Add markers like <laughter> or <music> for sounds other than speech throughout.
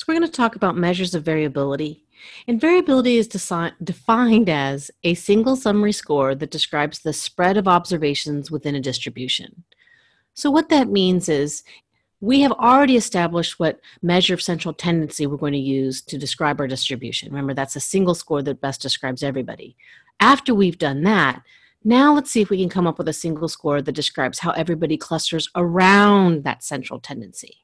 So we're going to talk about measures of variability. And variability is defined as a single summary score that describes the spread of observations within a distribution. So what that means is we have already established what measure of central tendency we're going to use to describe our distribution. Remember, that's a single score that best describes everybody. After we've done that, now let's see if we can come up with a single score that describes how everybody clusters around that central tendency.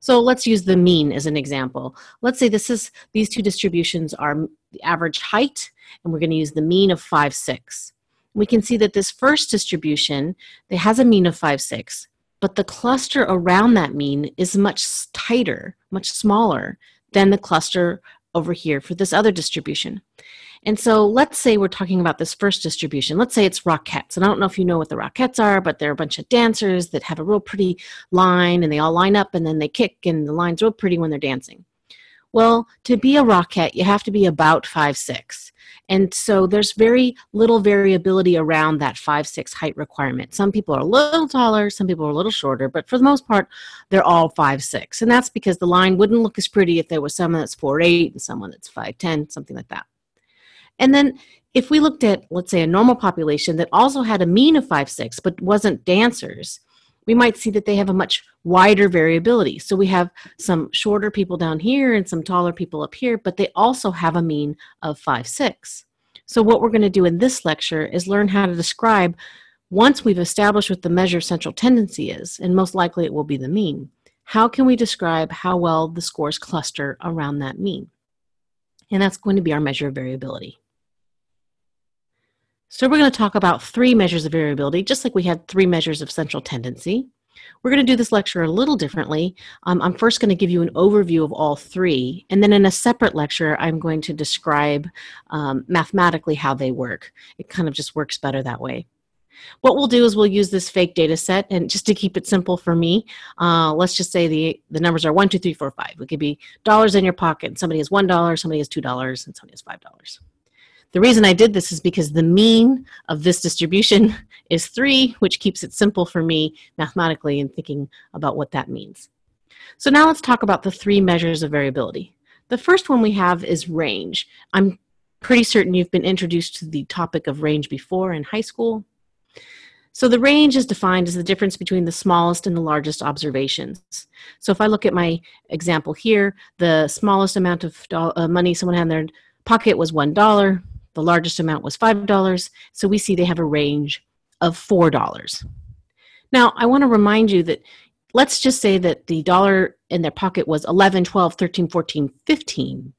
So let's use the mean as an example. Let's say this is these two distributions are the average height, and we're going to use the mean of 5, 6. We can see that this first distribution it has a mean of 5, 6, but the cluster around that mean is much tighter, much smaller than the cluster over here for this other distribution. And so let's say we're talking about this first distribution. Let's say it's Rockettes. And I don't know if you know what the Rockettes are, but they're a bunch of dancers that have a real pretty line and they all line up and then they kick and the line's real pretty when they're dancing. Well, to be a Rockette, you have to be about five six, And so there's very little variability around that five six height requirement. Some people are a little taller, some people are a little shorter, but for the most part, they're all five six, And that's because the line wouldn't look as pretty if there was someone that's four eight and someone that's 5'10, something like that. And then if we looked at, let's say, a normal population that also had a mean of 5'6 but wasn't dancers, we might see that they have a much wider variability. So we have some shorter people down here and some taller people up here, but they also have a mean of 5'6. So what we're going to do in this lecture is learn how to describe, once we've established what the measure of central tendency is, and most likely it will be the mean, how can we describe how well the scores cluster around that mean? And that's going to be our measure of variability. So we're going to talk about three measures of variability, just like we had three measures of central tendency. We're going to do this lecture a little differently. Um, I'm first going to give you an overview of all three, and then in a separate lecture, I'm going to describe um, mathematically how they work. It kind of just works better that way. What we'll do is we'll use this fake data set, and just to keep it simple for me, uh, let's just say the, the numbers are one, two, three, four, five. It could be dollars in your pocket. Somebody has $1, somebody has $2, and somebody has $5. The reason I did this is because the mean of this distribution <laughs> is 3, which keeps it simple for me mathematically in thinking about what that means. So now let's talk about the three measures of variability. The first one we have is range. I'm pretty certain you've been introduced to the topic of range before in high school. So the range is defined as the difference between the smallest and the largest observations. So if I look at my example here, the smallest amount of uh, money someone had in their pocket was $1. The largest amount was $5. So we see they have a range of $4. Now, I want to remind you that let's just say that the dollar in their pocket was 11, 12, 13, 14, 15.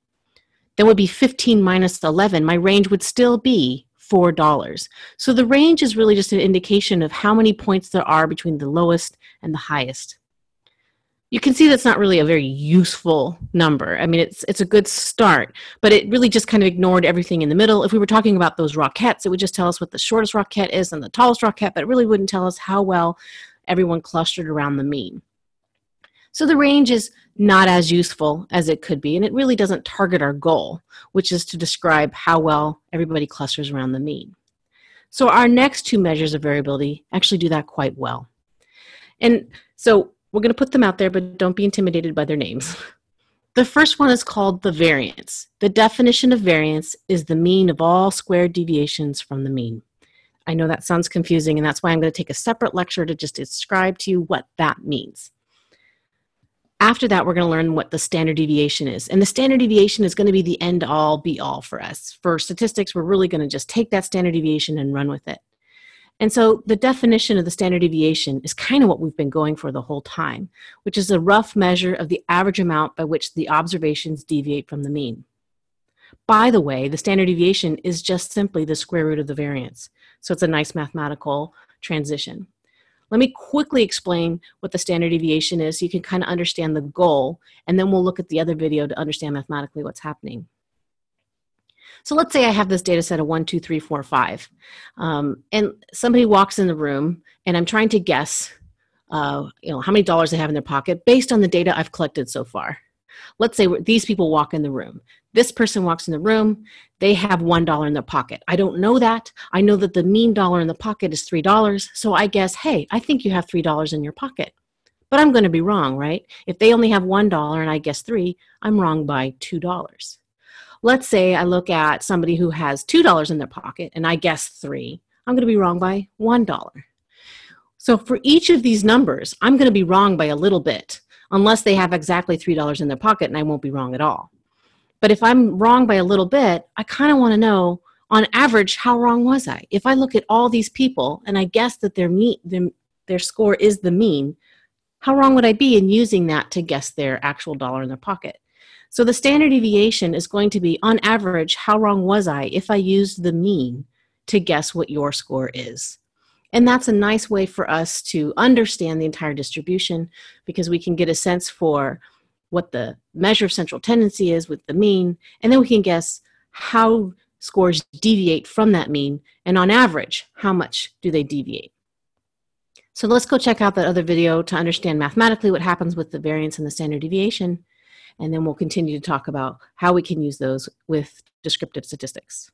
That would be 15 minus 11. My range would still be $4. So the range is really just an indication of how many points there are between the lowest and the highest you can see that's not really a very useful number. I mean, it's it's a good start, but it really just kind of ignored everything in the middle. If we were talking about those Rockettes, it would just tell us what the shortest Rockette is and the tallest Rockette, but it really wouldn't tell us how well everyone clustered around the mean. So the range is not as useful as it could be, and it really doesn't target our goal, which is to describe how well everybody clusters around the mean. So our next two measures of variability actually do that quite well. And so we're going to put them out there, but don't be intimidated by their names. The first one is called the variance. The definition of variance is the mean of all squared deviations from the mean. I know that sounds confusing, and that's why I'm going to take a separate lecture to just describe to you what that means. After that, we're going to learn what the standard deviation is. And the standard deviation is going to be the end all be all for us. For statistics, we're really going to just take that standard deviation and run with it. And so the definition of the standard deviation is kind of what we've been going for the whole time, which is a rough measure of the average amount by which the observations deviate from the mean. By the way, the standard deviation is just simply the square root of the variance. So it's a nice mathematical transition. Let me quickly explain what the standard deviation is so you can kind of understand the goal, and then we'll look at the other video to understand mathematically what's happening. So let's say I have this data set of one, two, three, four, five, um, and somebody walks in the room, and I'm trying to guess, uh, you know, how many dollars they have in their pocket based on the data I've collected so far. Let's say these people walk in the room. This person walks in the room, they have $1 in their pocket. I don't know that. I know that the mean dollar in the pocket is $3, so I guess, hey, I think you have $3 in your pocket. but I'm going to be wrong, right? If they only have $1 and I guess three, I'm wrong by $2. Let's say I look at somebody who has $2 in their pocket and I guess three, I'm going to be wrong by $1. So for each of these numbers, I'm going to be wrong by a little bit, unless they have exactly $3 in their pocket and I won't be wrong at all. But if I'm wrong by a little bit, I kind of want to know, on average, how wrong was I? If I look at all these people and I guess that their, their, their score is the mean, how wrong would I be in using that to guess their actual dollar in their pocket? So the standard deviation is going to be, on average, how wrong was I if I used the mean to guess what your score is? And that's a nice way for us to understand the entire distribution because we can get a sense for what the measure of central tendency is with the mean, and then we can guess how scores deviate from that mean, and on average, how much do they deviate. So let's go check out that other video to understand mathematically what happens with the variance and the standard deviation, and then we'll continue to talk about how we can use those with descriptive statistics.